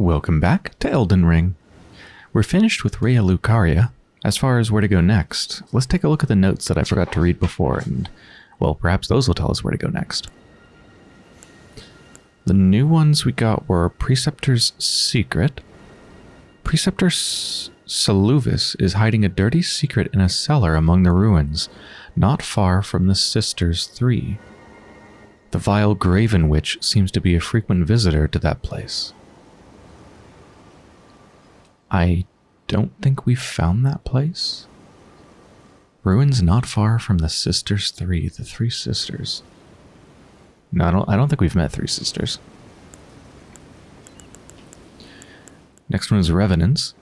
Welcome back to Elden Ring. We're finished with Raya Lucaria. As far as where to go next, let's take a look at the notes that I forgot to read before, and, well, perhaps those will tell us where to go next. The new ones we got were Preceptor's Secret. Preceptor Seluvis is hiding a dirty secret in a cellar among the ruins, not far from the Sisters Three. The vile Graven Witch seems to be a frequent visitor to that place. I don't think we've found that place. Ruins not far from the Sisters Three, the Three Sisters. No, I don't, I don't think we've met Three Sisters. Next one is Revenants.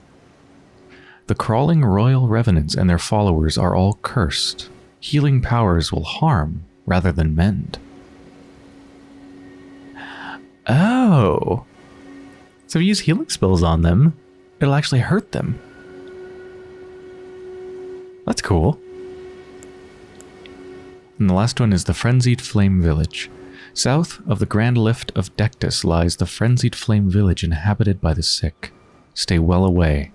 The crawling royal revenants and their followers are all cursed. Healing powers will harm rather than mend. Oh. So we use healing spells on them, it'll actually hurt them. That's cool. And the last one is the Frenzied Flame Village. South of the Grand Lift of Dectus lies the Frenzied Flame Village inhabited by the sick. Stay well away.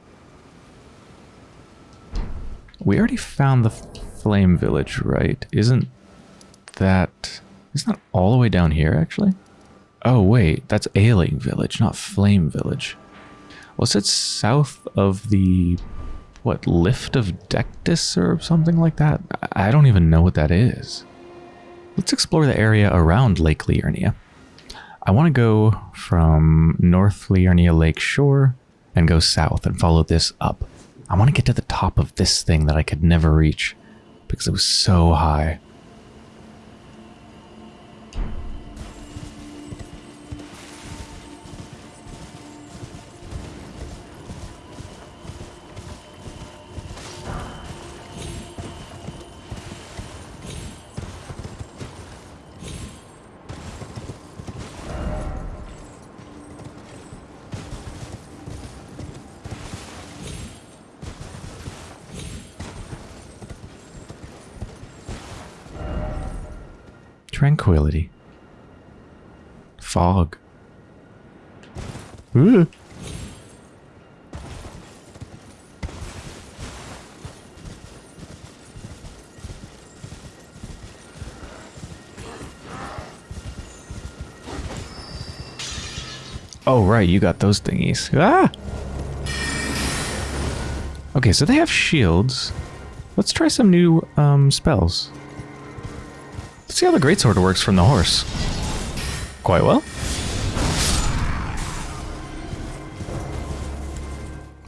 We already found the Flame Village, right? Isn't that... Isn't that all the way down here, actually? Oh, wait. That's Ailing Village, not Flame Village. Was it south of the... What, Lift of Dectus or something like that? I don't even know what that is. Let's explore the area around Lake Liurnia. I want to go from North Liurnia Lake Shore and go south and follow this up. I want to get to the top of this thing that I could never reach because it was so high. Ooh. Oh, right, you got those thingies. Ah! Okay, so they have shields. Let's try some new um, spells. Let's see how the greatsword works from the horse. Quite well.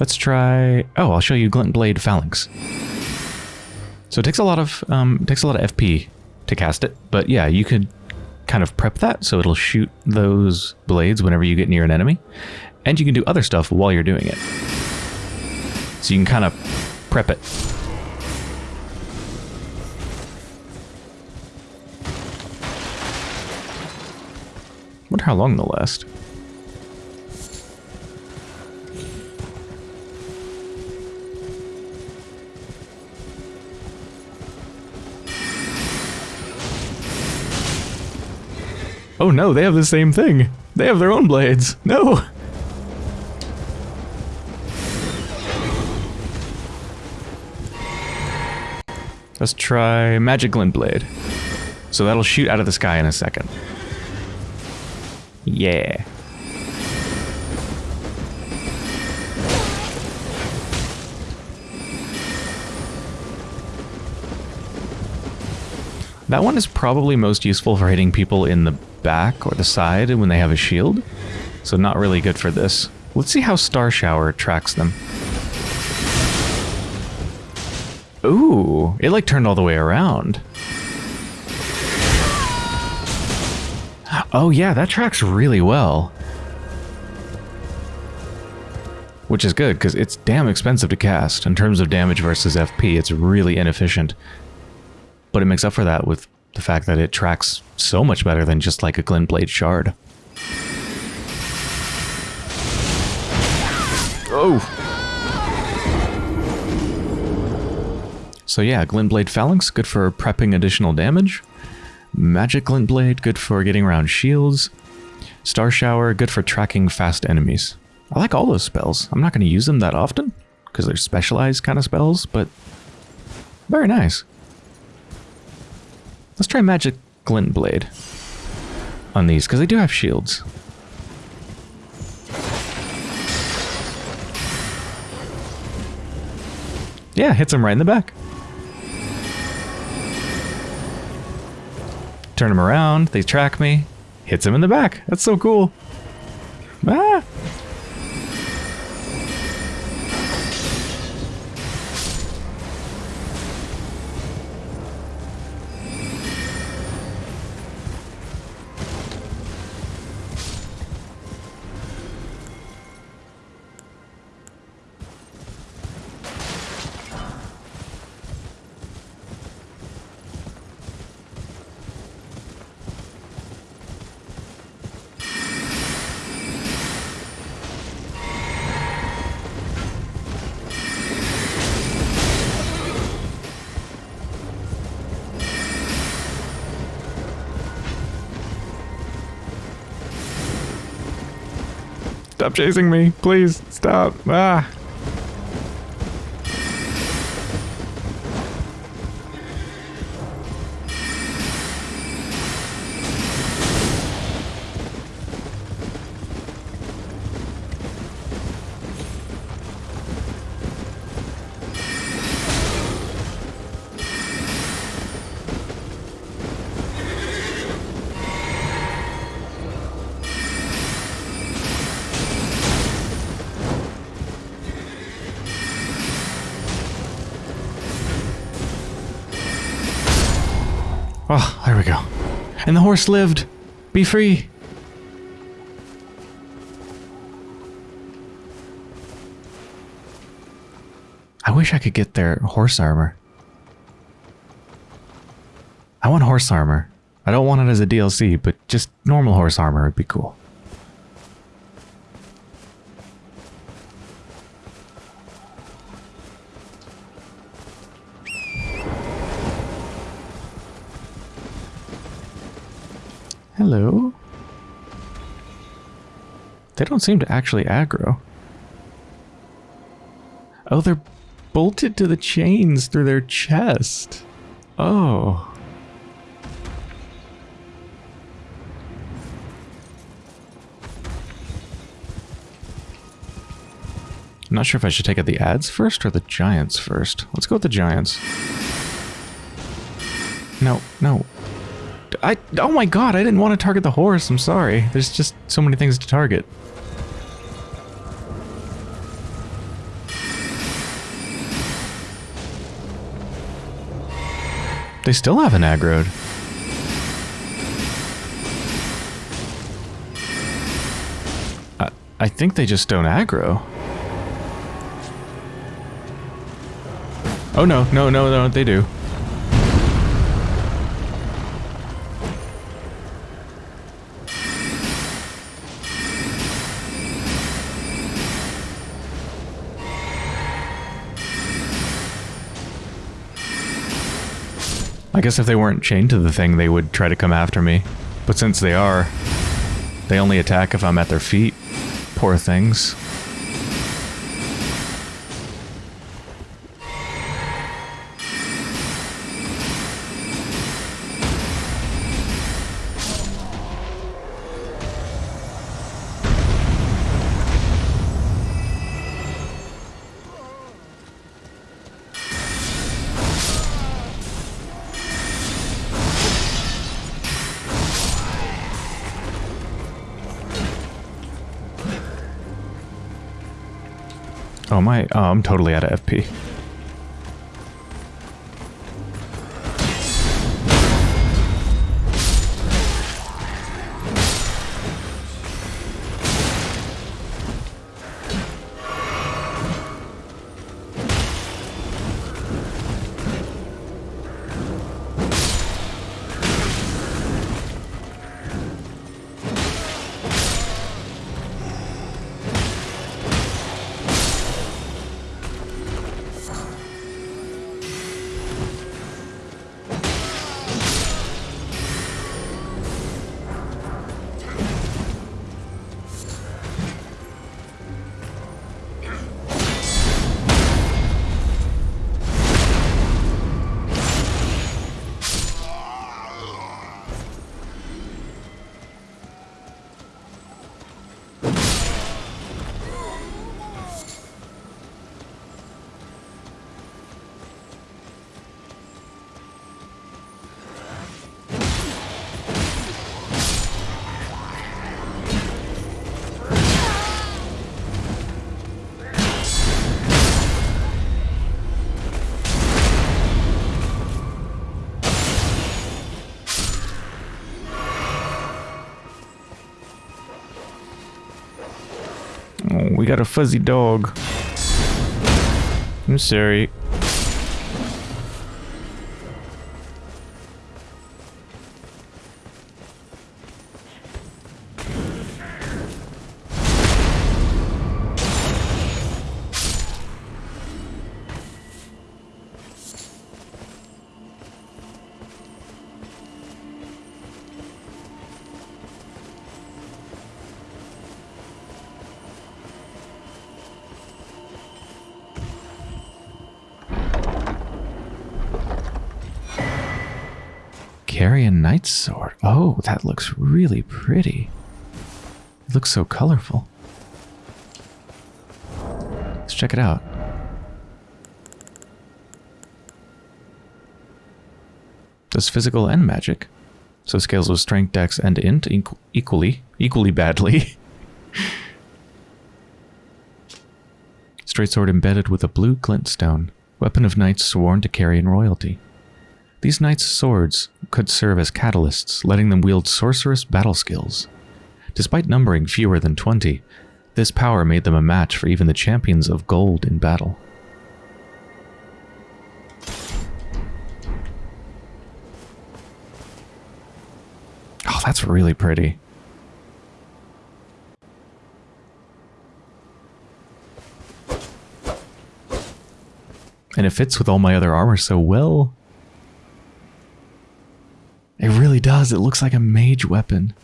Let's try... Oh, I'll show you Glint Blade Phalanx. So it takes a lot of um, takes a lot of FP to cast it, but yeah, you could kind of prep that so it'll shoot those blades whenever you get near an enemy, and you can do other stuff while you're doing it. So you can kind of prep it. Wonder how long they'll last. Oh no, they have the same thing. They have their own blades. No! Let's try Magic Glint Blade. So that'll shoot out of the sky in a second. Yeah. That one is probably most useful for hitting people in the back or the side when they have a shield. So not really good for this. Let's see how Star Shower tracks them. Ooh, it like turned all the way around. Oh yeah, that tracks really well. Which is good, because it's damn expensive to cast. In terms of damage versus FP, it's really inefficient. But it makes up for that with the fact that it tracks so much better than just like a Glint Blade Shard. Oh! So yeah, Glint Blade Phalanx, good for prepping additional damage. Magic Glint Blade, good for getting around shields. Star Shower, good for tracking fast enemies. I like all those spells. I'm not going to use them that often because they're specialized kind of spells, but very nice. Let's try Magic Glint Blade on these because they do have shields. Yeah, hits him right in the back. Turn him around, they track me, hits him in the back. That's so cool. Ah! Chasing me. Please, stop. Ah. And the horse lived. Be free. I wish I could get their horse armor. I want horse armor. I don't want it as a DLC, but just normal horse armor would be cool. Hello? They don't seem to actually aggro. Oh, they're bolted to the chains through their chest. Oh. I'm not sure if I should take out the ads first or the giants first. Let's go with the giants. No, no. I oh my god, I didn't want to target the horse. I'm sorry. There's just so many things to target. They still haven't aggroed. I, I think they just don't aggro. Oh no, no, no, no, they do. I guess if they weren't chained to the thing, they would try to come after me. But since they are, they only attack if I'm at their feet. Poor things. Oh my, oh, I'm totally out of FP. Got a fuzzy dog. I'm sorry. Carrion Knight's Sword. Oh, that looks really pretty. It looks so colorful. Let's check it out. Does physical and magic. So scales with strength, dex, and int equ equally, equally badly. Straight sword embedded with a blue glintstone. Weapon of knights sworn to Carrion royalty. These knights' swords could serve as catalysts, letting them wield sorcerous battle skills. Despite numbering fewer than 20, this power made them a match for even the champions of gold in battle. Oh, that's really pretty. And it fits with all my other armor so well. It really does. It looks like a mage weapon.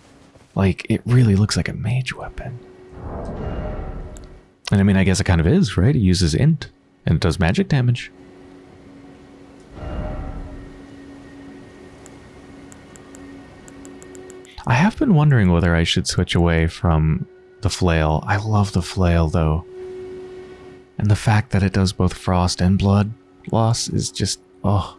Like, it really looks like a mage weapon. And I mean, I guess it kind of is, right? It uses int, and it does magic damage. I have been wondering whether I should switch away from the flail. I love the flail, though. And the fact that it does both frost and blood loss is just, oh.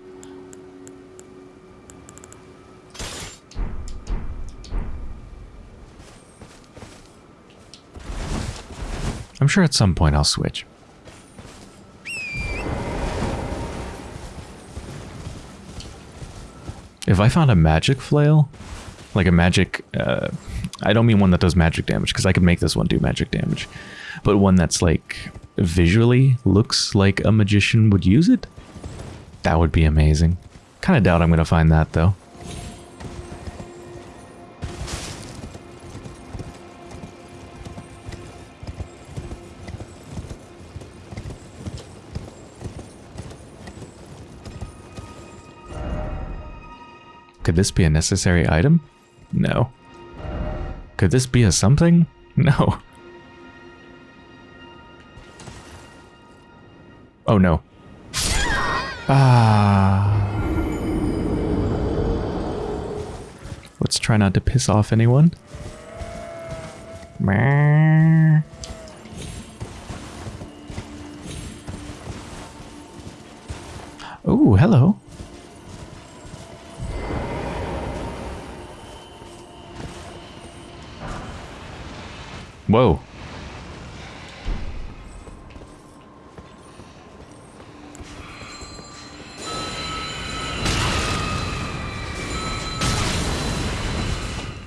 I'm sure at some point I'll switch. If I found a magic flail, like a magic, uh, I don't mean one that does magic damage, because I could make this one do magic damage, but one that's like visually looks like a magician would use it, that would be amazing. Kind of doubt I'm going to find that though. Could this be a necessary item? No. Could this be a something? No. Oh no. Ah. Let's try not to piss off anyone. Oh, hello. Whoa.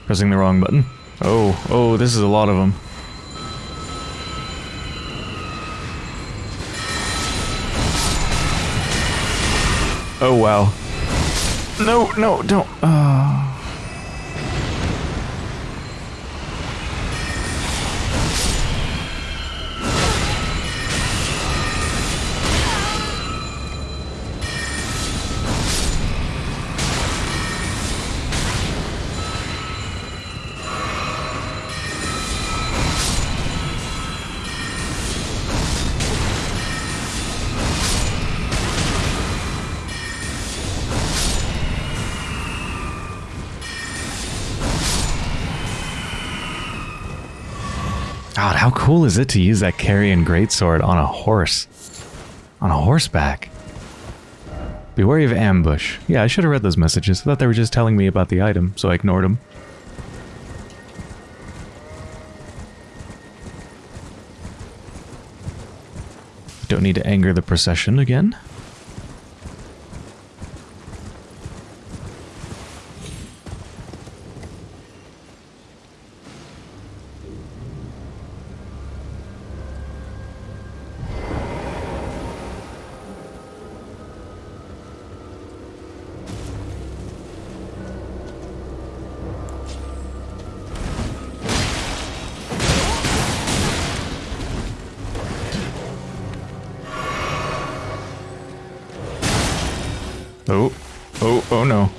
Pressing the wrong button. Oh, oh, this is a lot of them. Oh, wow. No, no, don't. Uh... how cool is it to use that Carrion Greatsword on a horse? On a horseback. Be wary of ambush. Yeah, I should have read those messages. I thought they were just telling me about the item, so I ignored them. Don't need to anger the procession again. Oh, oh, oh no.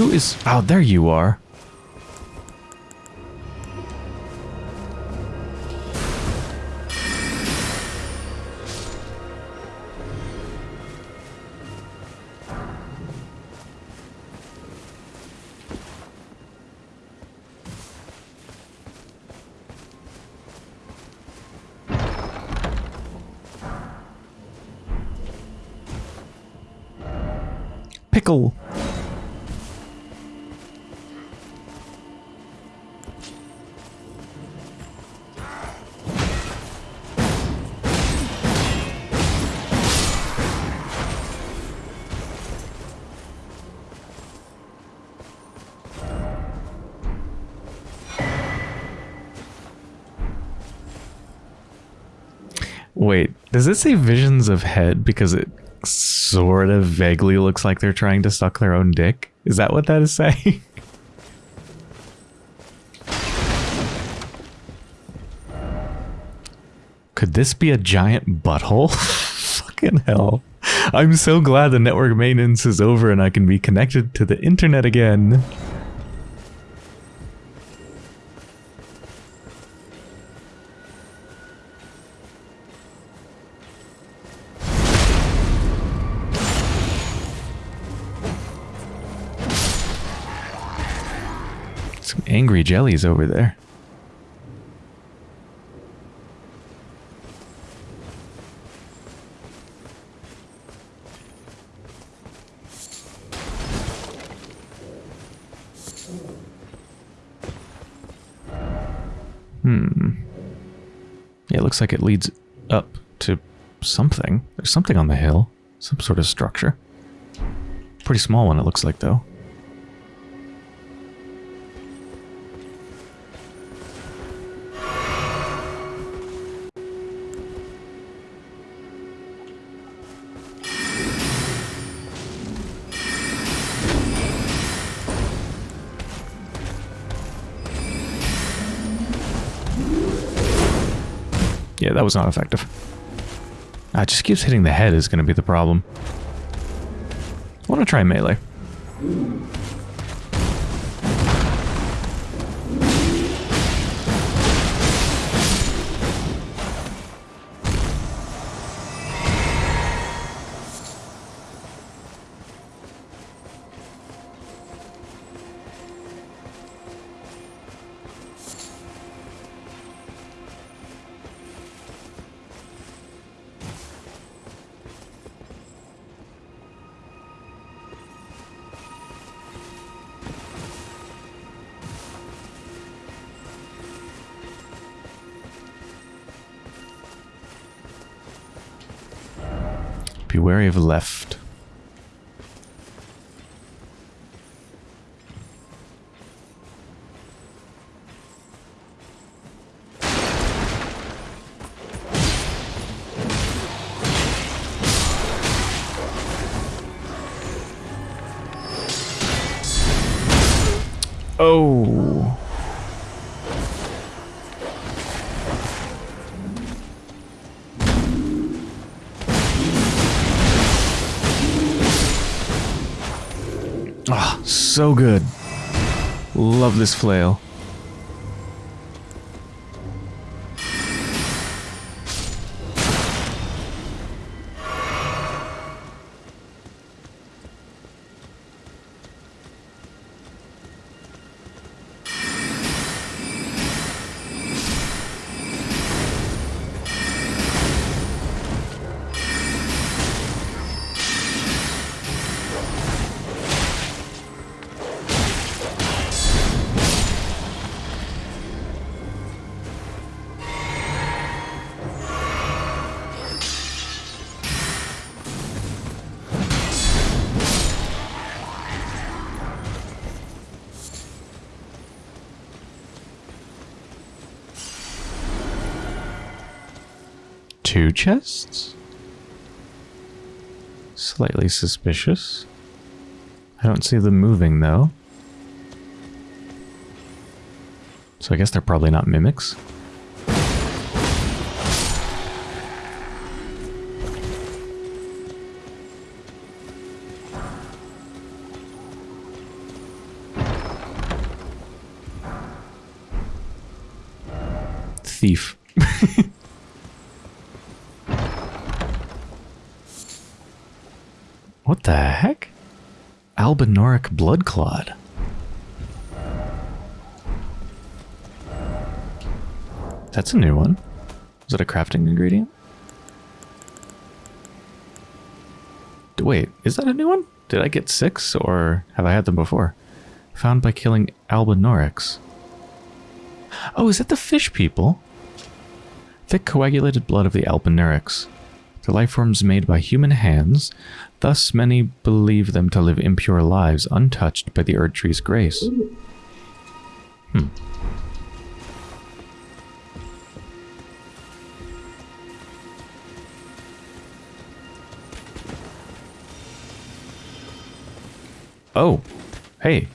Who is... Oh, there you are. Does it say visions of head because it sort of vaguely looks like they're trying to suck their own dick? Is that what that is saying? Could this be a giant butthole? Fucking hell. I'm so glad the network maintenance is over and I can be connected to the internet again. Angry jellies over there. Hmm. Yeah, it looks like it leads up to something. There's something on the hill. Some sort of structure. Pretty small one, it looks like, though. Yeah, that was not effective. Ah, it just keeps hitting the head is going to be the problem. I want to try melee. Left. So good. Love this flail. Two chests? Slightly suspicious. I don't see them moving though. So I guess they're probably not mimics. Albinauric blood clot. That's a new one. Is that a crafting ingredient? Wait, is that a new one? Did I get six or have I had them before? Found by killing Albinaurics. Oh, is that the fish people? Thick coagulated blood of the Albinaurics. The life forms made by human hands, thus many believe them to live impure lives untouched by the Erd Tree's grace. Hmm. Oh, hey.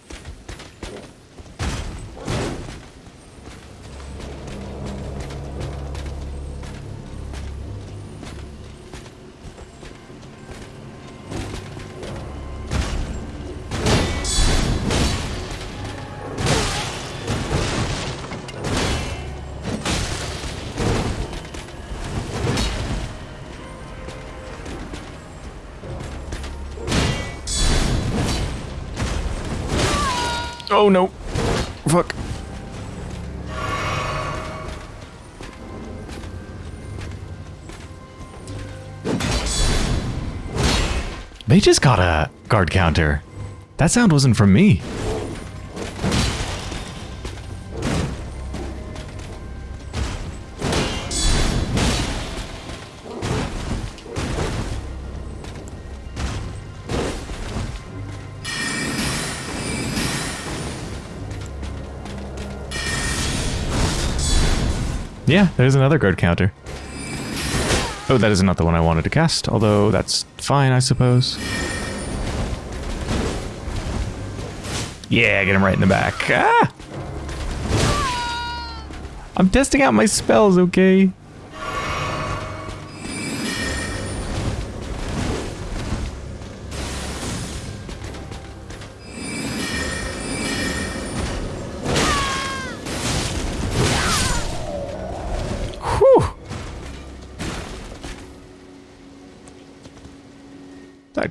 Oh no. Fuck. They just got a guard counter. That sound wasn't from me. Yeah, there's another guard counter. Oh, that is not the one I wanted to cast, although that's fine, I suppose. Yeah, get him right in the back. Ah! I'm testing out my spells, okay?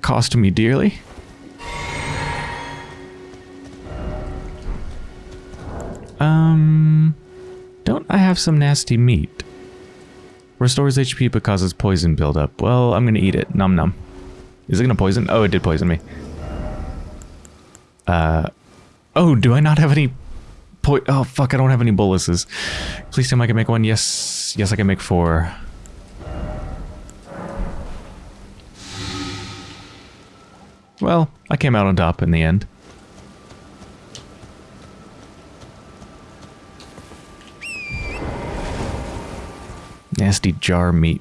Cost me dearly. Um, don't I have some nasty meat? Restores HP but causes poison buildup. Well, I'm gonna eat it. Num num. Is it gonna poison? Oh, it did poison me. Uh, oh, do I not have any po- Oh, fuck, I don't have any boluses. Please tell me I can make one. Yes, yes, I can make four. Well, I came out on top in the end. Nasty jar meat.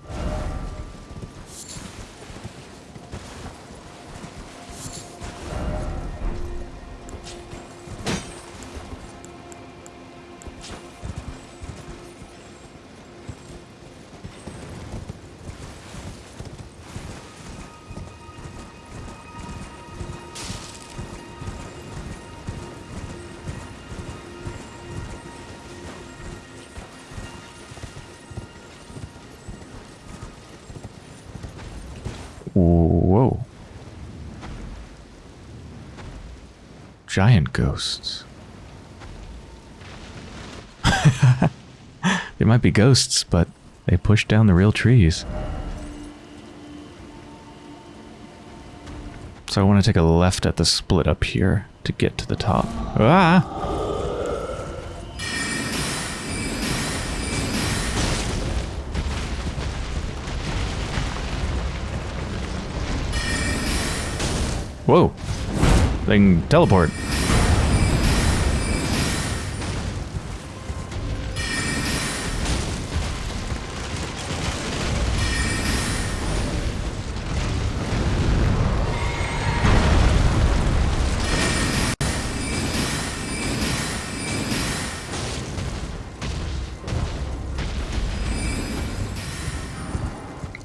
Giant ghosts. they might be ghosts, but they push down the real trees. So I want to take a left at the split up here to get to the top. Ah! Whoa. They can teleport.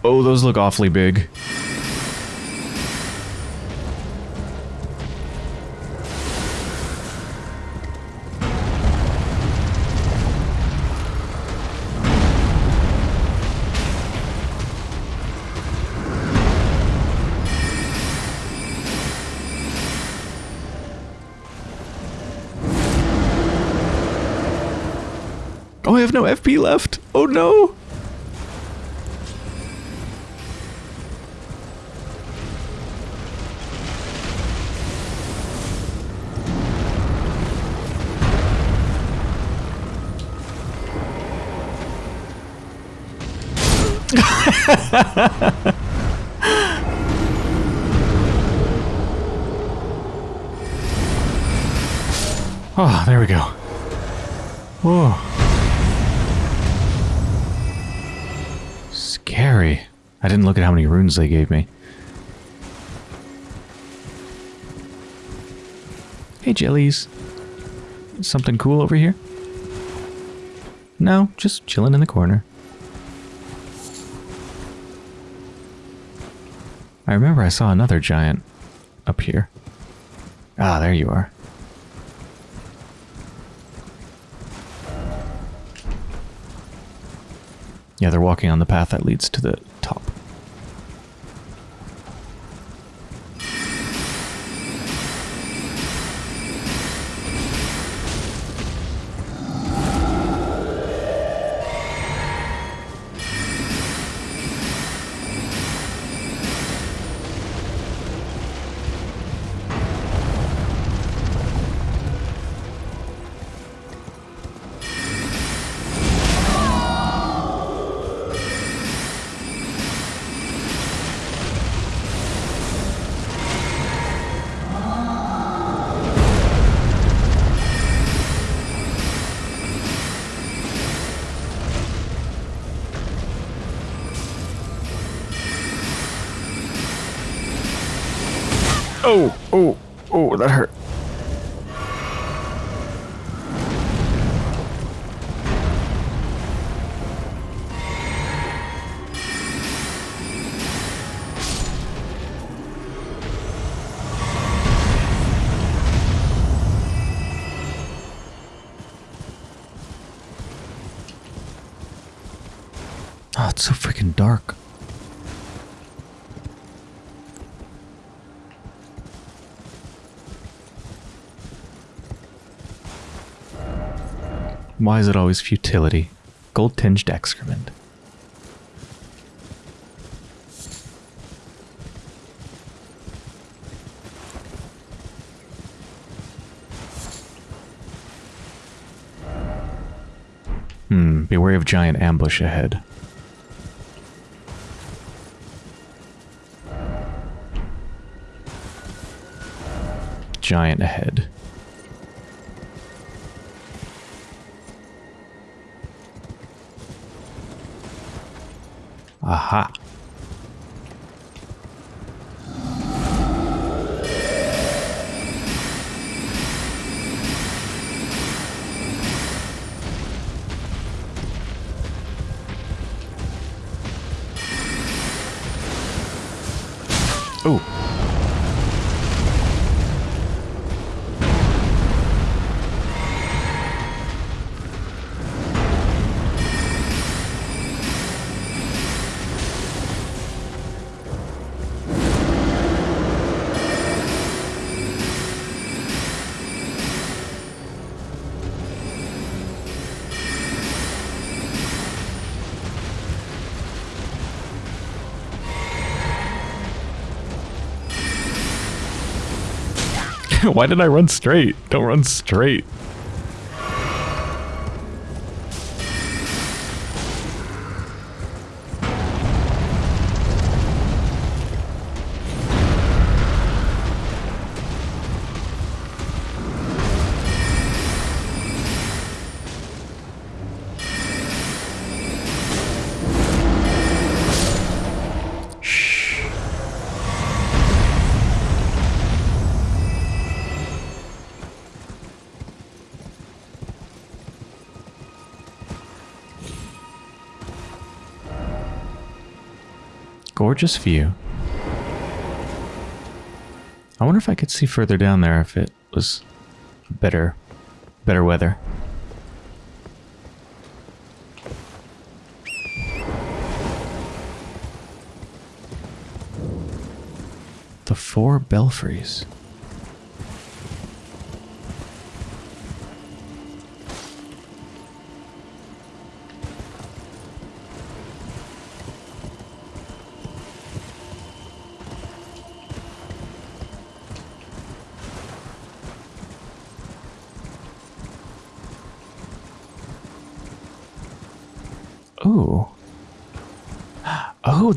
Oh, those look awfully big. Oh, I have no FP left. Oh no. oh, there we go. Whoa. I didn't look at how many runes they gave me. Hey, jellies. Something cool over here? No, just chilling in the corner. I remember I saw another giant up here. Ah, there you are. Yeah, they're walking on the path that leads to the top. Oh, oh, oh, that hurt. Oh, it's so freaking dark. Why is it always futility? Gold tinged excrement. Hmm, beware of giant ambush ahead. Giant ahead. Oh. Why did I run straight? Don't run straight. Gorgeous view. I wonder if I could see further down there if it was better, better weather. The four belfries.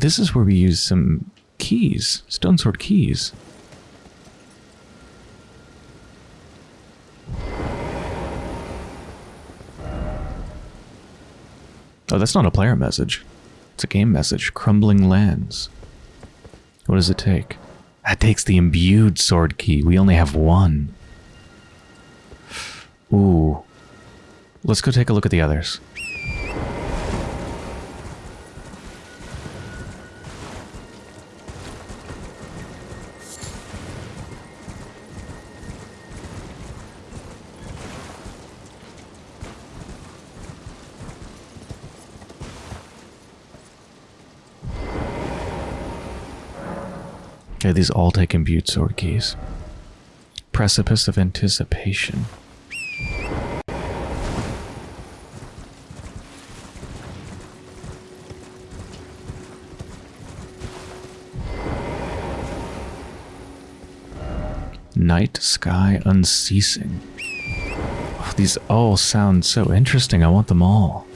This is where we use some keys. Stone sword keys. Oh, that's not a player message. It's a game message. Crumbling lands. What does it take? That takes the imbued sword key. We only have one. Ooh. Let's go take a look at the others. These all take imbued sword keys. Precipice of Anticipation. Night Sky Unceasing. Oh, these all sound so interesting. I want them all.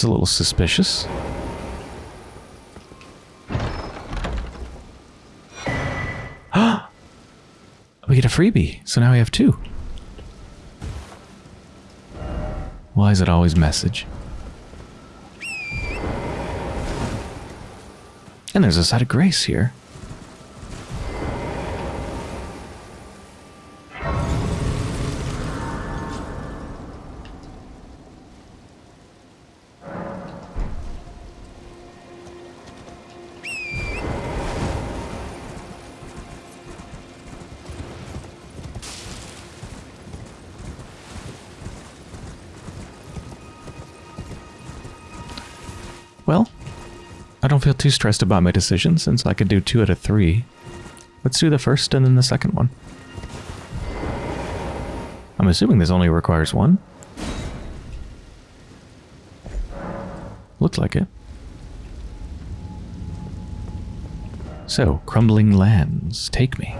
It's a little suspicious. we get a freebie, so now we have two. Why is it always message? And there's a site of grace here. Too stressed about my decision since I could do two out of three. Let's do the first and then the second one. I'm assuming this only requires one. Looks like it. So, crumbling lands, take me.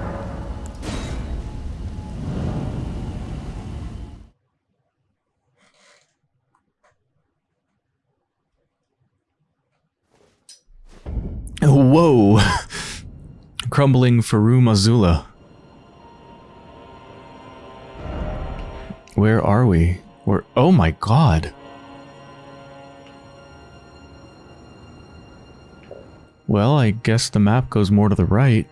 Whoa! Crumbling Farum Azula. Where are we? We're- oh my god! Well, I guess the map goes more to the right.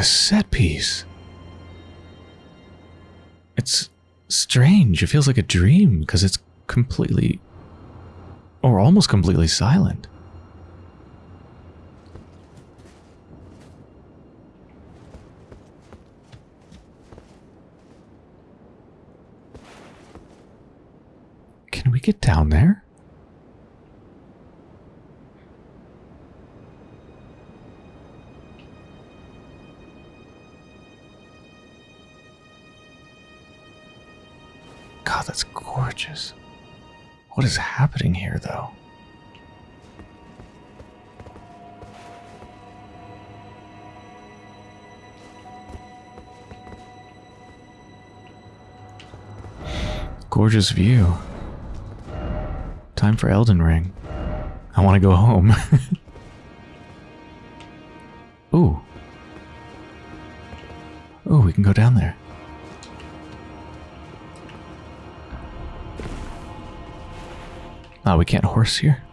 A set piece. It's strange. It feels like a dream because it's completely or almost completely silent. What is happening here, though? Gorgeous view. Time for Elden Ring. I want to go home. Ooh. Oh, we can go down there. Oh, we can't horse here.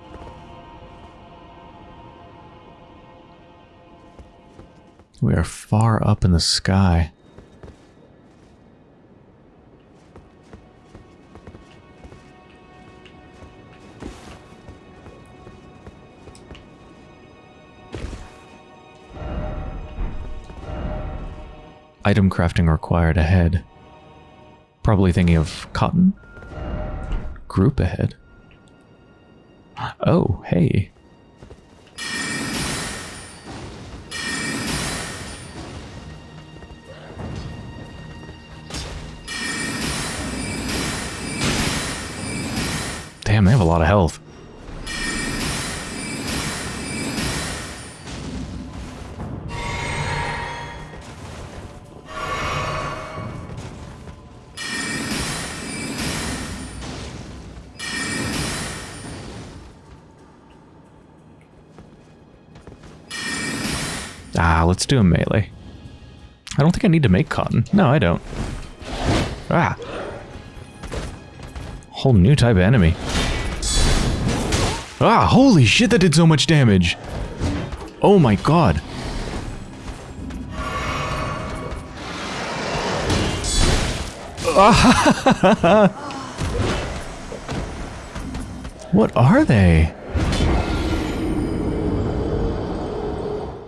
We are far up in the sky. Item crafting required ahead. Probably thinking of cotton. Group ahead. Oh, hey. Do a melee. I don't think I need to make cotton. No, I don't. Ah. Whole new type of enemy. Ah, holy shit, that did so much damage. Oh my god. what are they?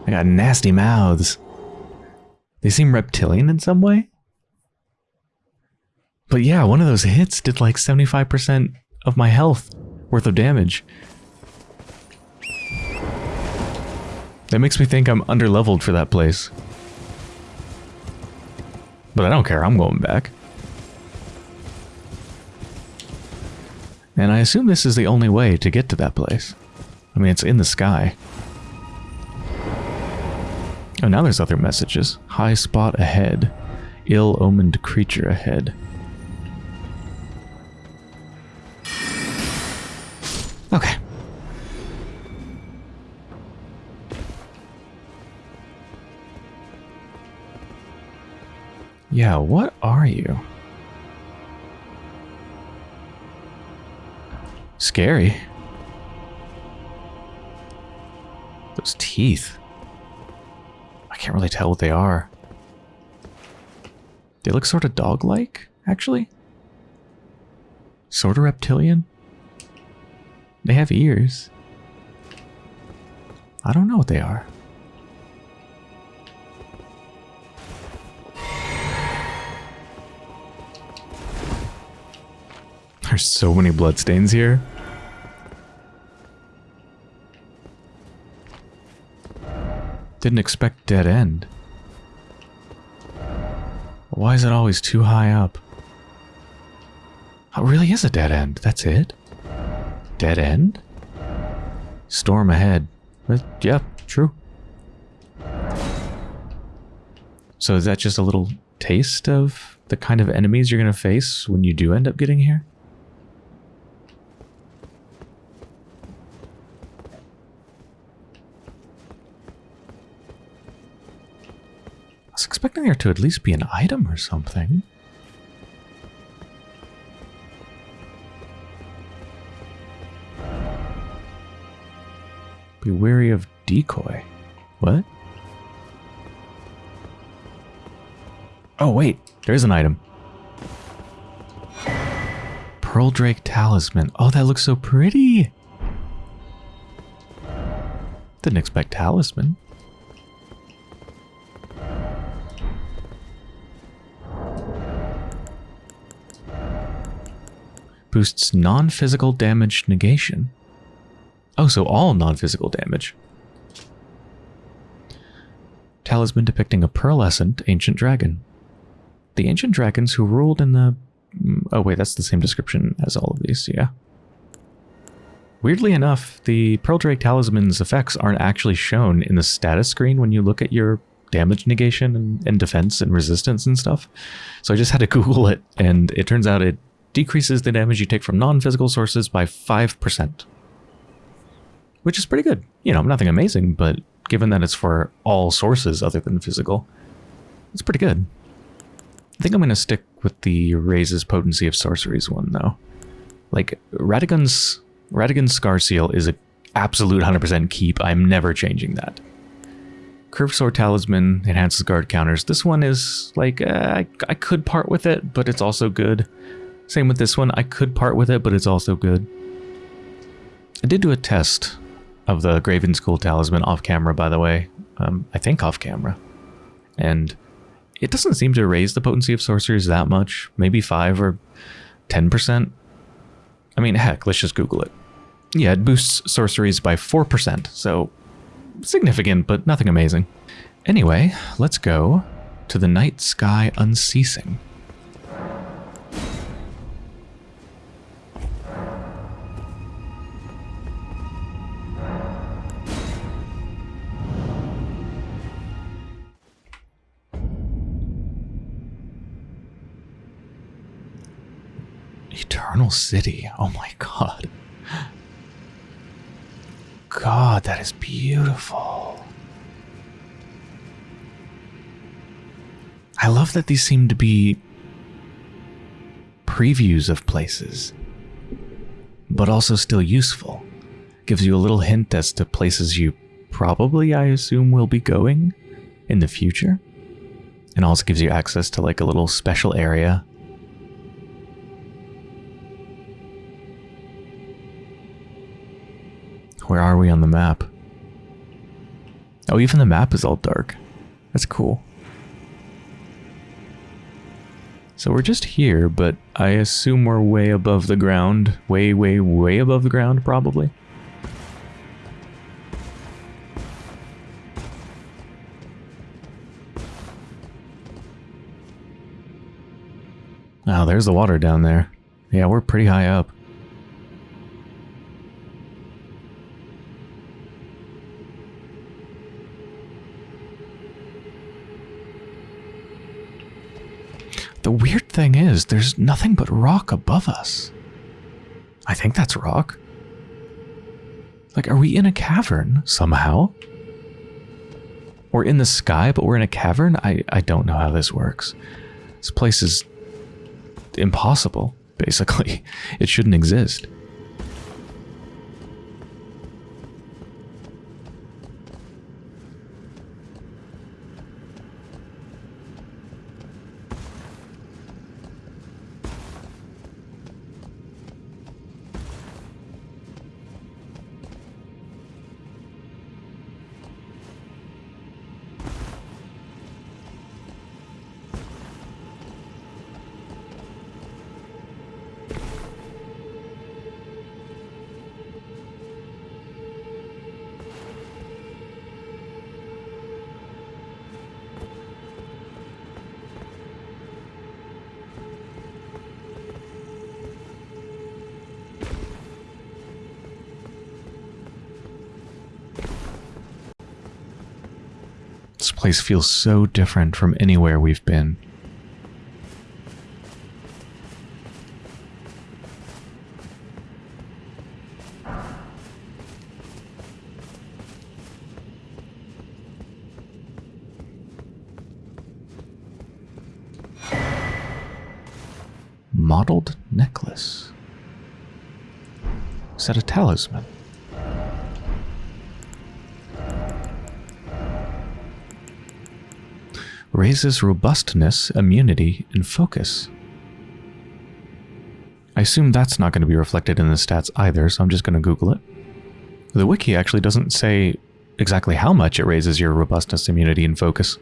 They got nasty mouths. They seem reptilian in some way. But yeah, one of those hits did like 75% of my health worth of damage. That makes me think I'm underleveled for that place. But I don't care, I'm going back. And I assume this is the only way to get to that place. I mean, it's in the sky. Oh, now there's other messages. High spot ahead. Ill-omened creature ahead. Okay. Yeah, what are you? Scary. Those teeth. Can't really tell what they are. They look sort of dog-like, actually. Sort of reptilian. They have ears. I don't know what they are. There's so many bloodstains here. Didn't expect dead end. Why is it always too high up? It really is a dead end. That's it? Dead end? Storm ahead. But, yeah, true. So is that just a little taste of the kind of enemies you're going to face when you do end up getting here? Expecting there to at least be an item or something. Be wary of decoy. What? Oh, wait. There's an item. Pearl Drake Talisman. Oh, that looks so pretty. Didn't expect talisman. Boosts non-physical damage negation. Oh, so all non-physical damage. Talisman depicting a pearlescent ancient dragon. The ancient dragons who ruled in the... mm, Oh wait, that's the same description as all of these, yeah. Weirdly enough, the Pearl Drake Talisman's effects aren't actually shown in the status screen when you look at your damage negation and, and defense and resistance and stuff. So I just had to Google it, and it turns out it decreases the damage you take from non-physical sources by 5%. Which is pretty good. You know, nothing amazing, but given that it's for all sources other than physical, it's pretty good. I think I'm going to stick with the raises potency of sorceries one, though. Like, Radagon's, Radagon's Soreseal is a absolute 100% keep. I'm never changing that. Curved Sword Talisman enhances guard counters. This one is like, uh, I, I could part with it, but it's also good. Same with this one. I could part with it, but it's also good. I did do a test of the Graven School Talisman off camera, by the way. Um, I think off camera. And it doesn't seem to raise the potency of sorceries that much. Maybe 5 or 10%. I mean, heck, let's just Google it. Yeah, it boosts sorceries by 4%, so significant, but nothing amazing. Anyway, let's go to the night sky unceasing. Eternal City. Oh my god. God, that is beautiful. I love that these seem to be previews of places, but also still useful. Gives you a little hint as to places you probably, I assume, will be going in the future. And also gives you access to like a little special area Where are we on the map? Oh, even the map is all dark. That's cool. So we're just here, but I assume we're way above the ground. Way, way, way above the ground, probably. Oh, there's the water down there. Yeah, we're pretty high up. The weird thing is, there's nothing but rock above us. I think that's rock. Like, are we in a cavern somehow? Or in the sky, but we're in a cavern? I, I don't know how this works. This place is impossible, basically. It shouldn't exist. Place feels so different from anywhere we've been. Mottled necklace. Is that a talisman? Raises robustness, immunity, and focus. I assume that's not going to be reflected in the stats either, so I'm just going to Google it. The wiki actually doesn't say exactly how much it raises your robustness, immunity, and focus.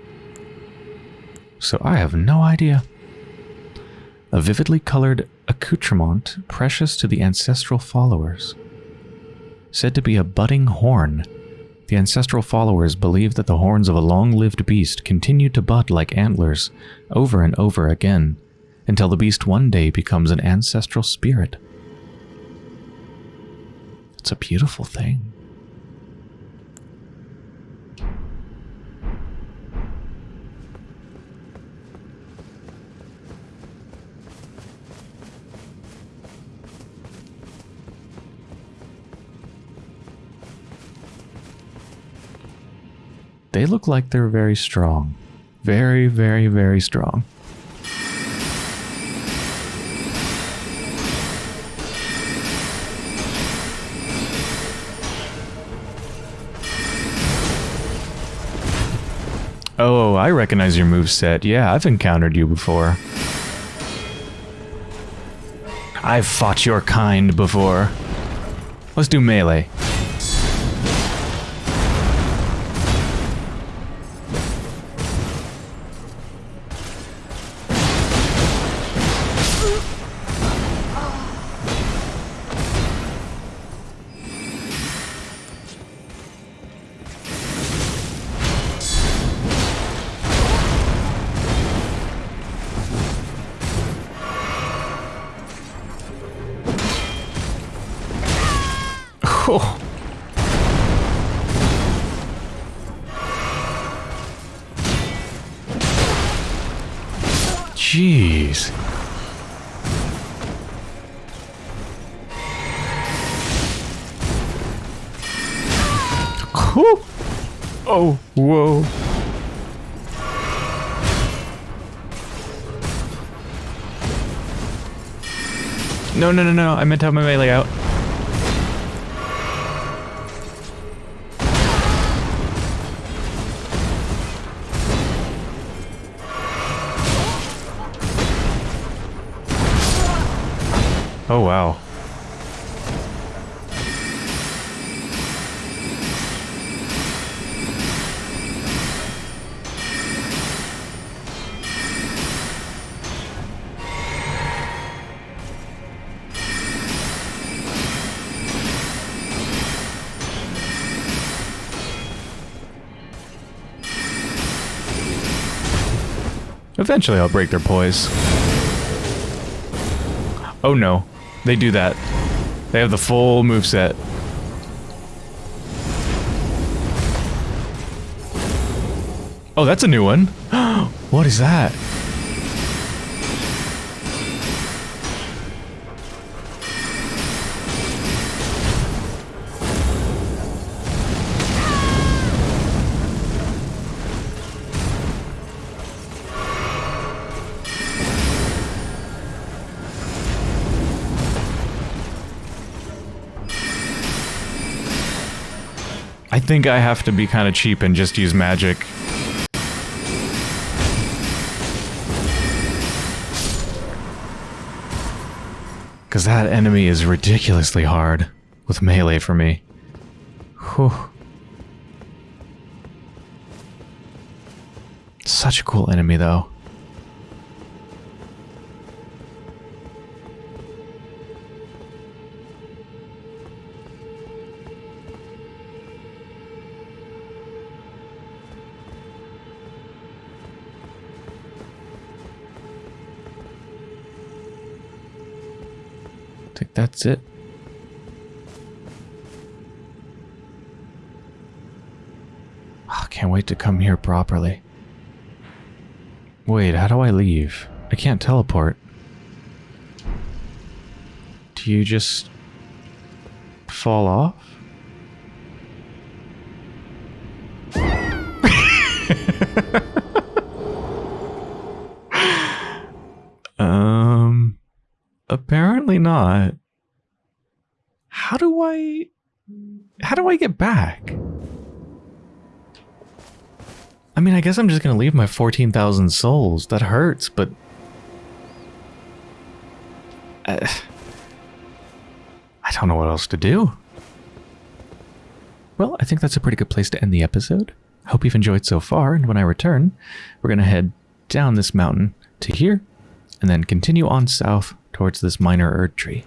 So I have no idea. A vividly colored accoutrement precious to the ancestral followers. Said to be a budding horn the ancestral followers believe that the horns of a long-lived beast continue to bud like antlers over and over again until the beast one day becomes an ancestral spirit. It's a beautiful thing. look like they're very strong. Very, very, very strong. Oh, I recognize your move set. Yeah, I've encountered you before. I've fought your kind before. Let's do melee. Oh, whoa. No, no, no, no. I meant to have my melee out. Oh, wow. Eventually I'll break their poise. Oh no. They do that. They have the full move set. Oh, that's a new one. what is that? Think I have to be kind of cheap and just use magic. Because that enemy is ridiculously hard with melee for me. Whew. Such a cool enemy, though. That's it. I oh, can't wait to come here properly. Wait, how do I leave? I can't teleport. Do you just fall off? um apparently not. How do I how do I get back? I mean, I guess I'm just going to leave my 14,000 souls. That hurts, but uh, I don't know what else to do. Well, I think that's a pretty good place to end the episode. Hope you've enjoyed so far, and when I return, we're going to head down this mountain to here, and then continue on south towards this minor Erd tree.